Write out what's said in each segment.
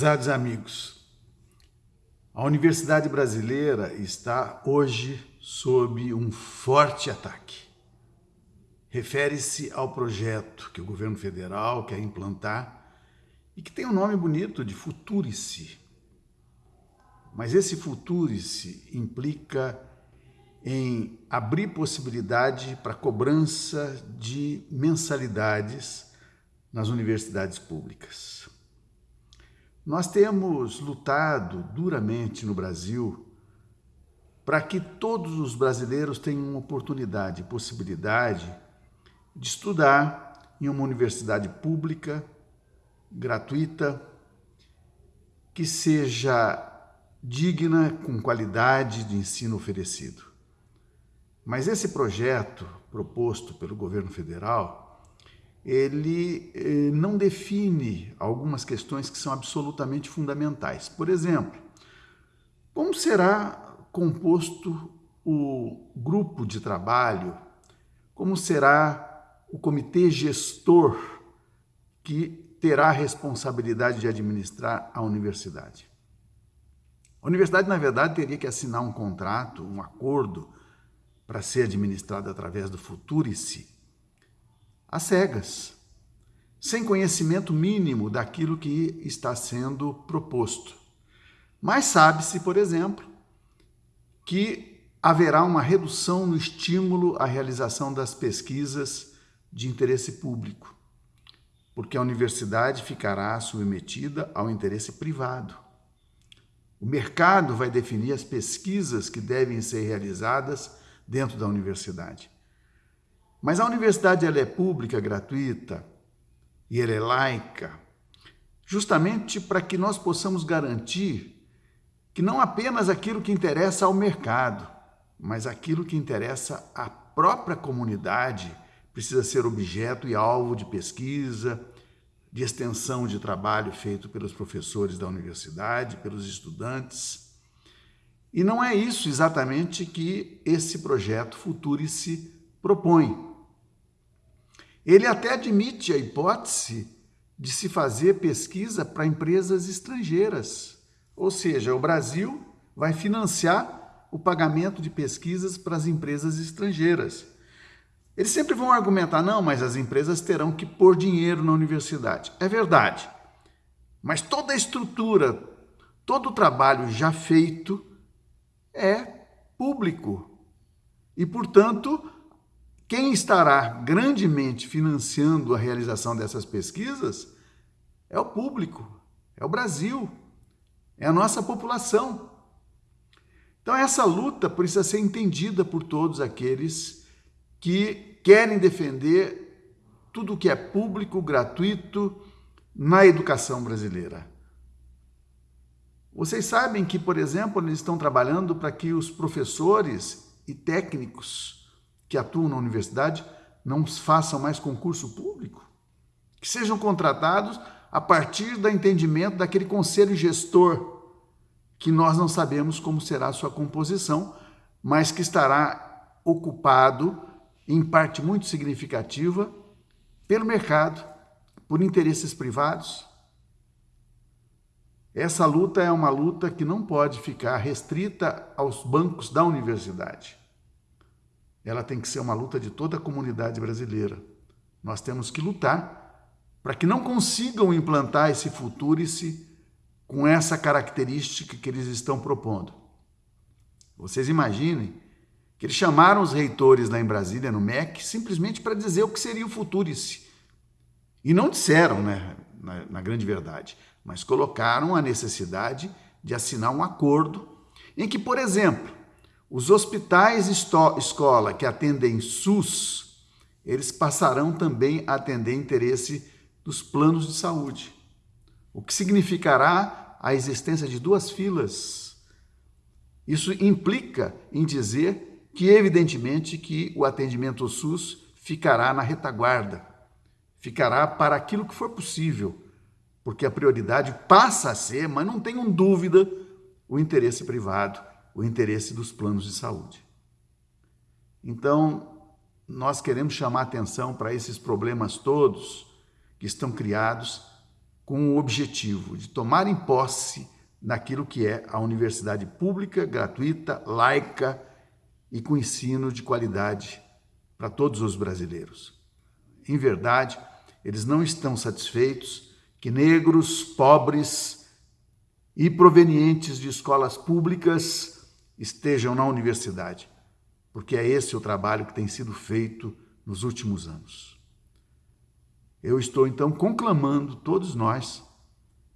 Prezados amigos, a Universidade Brasileira está hoje sob um forte ataque. Refere-se ao projeto que o governo federal quer implantar e que tem um nome bonito de Futurice. Mas esse Futurice implica em abrir possibilidade para cobrança de mensalidades nas universidades públicas. Nós temos lutado duramente no Brasil para que todos os brasileiros tenham oportunidade, possibilidade de estudar em uma universidade pública, gratuita, que seja digna, com qualidade de ensino oferecido. Mas esse projeto proposto pelo governo federal ele eh, não define algumas questões que são absolutamente fundamentais. Por exemplo, como será composto o grupo de trabalho, como será o comitê gestor que terá a responsabilidade de administrar a universidade. A universidade, na verdade, teria que assinar um contrato, um acordo, para ser administrada através do Futurice, às cegas, sem conhecimento mínimo daquilo que está sendo proposto. Mas sabe-se, por exemplo, que haverá uma redução no estímulo à realização das pesquisas de interesse público, porque a universidade ficará submetida ao interesse privado. O mercado vai definir as pesquisas que devem ser realizadas dentro da universidade. Mas a universidade ela é pública, gratuita e ela é laica, justamente para que nós possamos garantir que não apenas aquilo que interessa ao mercado, mas aquilo que interessa à própria comunidade precisa ser objeto e alvo de pesquisa, de extensão de trabalho feito pelos professores da universidade, pelos estudantes. E não é isso exatamente que esse projeto Futurice propõe. Ele até admite a hipótese de se fazer pesquisa para empresas estrangeiras, ou seja, o Brasil vai financiar o pagamento de pesquisas para as empresas estrangeiras. Eles sempre vão argumentar, não, mas as empresas terão que pôr dinheiro na universidade. É verdade, mas toda a estrutura, todo o trabalho já feito é público e, portanto, quem estará grandemente financiando a realização dessas pesquisas é o público, é o Brasil, é a nossa população. Então, essa luta precisa ser entendida por todos aqueles que querem defender tudo que é público, gratuito na educação brasileira. Vocês sabem que, por exemplo, eles estão trabalhando para que os professores e técnicos que atuam na universidade não façam mais concurso público, que sejam contratados a partir do entendimento daquele conselho gestor, que nós não sabemos como será a sua composição, mas que estará ocupado, em parte muito significativa, pelo mercado, por interesses privados. Essa luta é uma luta que não pode ficar restrita aos bancos da universidade ela tem que ser uma luta de toda a comunidade brasileira. Nós temos que lutar para que não consigam implantar esse futurice com essa característica que eles estão propondo. Vocês imaginem que eles chamaram os reitores lá em Brasília, no MEC, simplesmente para dizer o que seria o futurice. E não disseram, né, na, na grande verdade, mas colocaram a necessidade de assinar um acordo em que, por exemplo, os hospitais escola que atendem SUS, eles passarão também a atender interesse dos planos de saúde, o que significará a existência de duas filas. Isso implica em dizer que, evidentemente, que o atendimento SUS ficará na retaguarda, ficará para aquilo que for possível, porque a prioridade passa a ser, mas não tenham dúvida, o interesse privado o interesse dos planos de saúde. Então, nós queremos chamar atenção para esses problemas todos que estão criados com o objetivo de tomarem posse naquilo que é a universidade pública, gratuita, laica e com ensino de qualidade para todos os brasileiros. Em verdade, eles não estão satisfeitos que negros, pobres e provenientes de escolas públicas estejam na universidade, porque é esse o trabalho que tem sido feito nos últimos anos. Eu estou então conclamando todos nós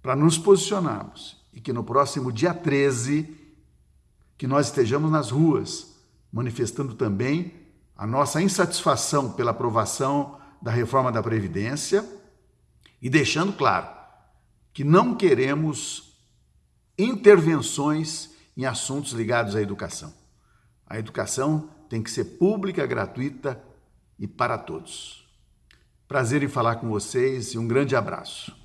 para nos posicionarmos e que no próximo dia 13 que nós estejamos nas ruas manifestando também a nossa insatisfação pela aprovação da reforma da previdência e deixando claro que não queremos intervenções em assuntos ligados à educação. A educação tem que ser pública, gratuita e para todos. Prazer em falar com vocês e um grande abraço.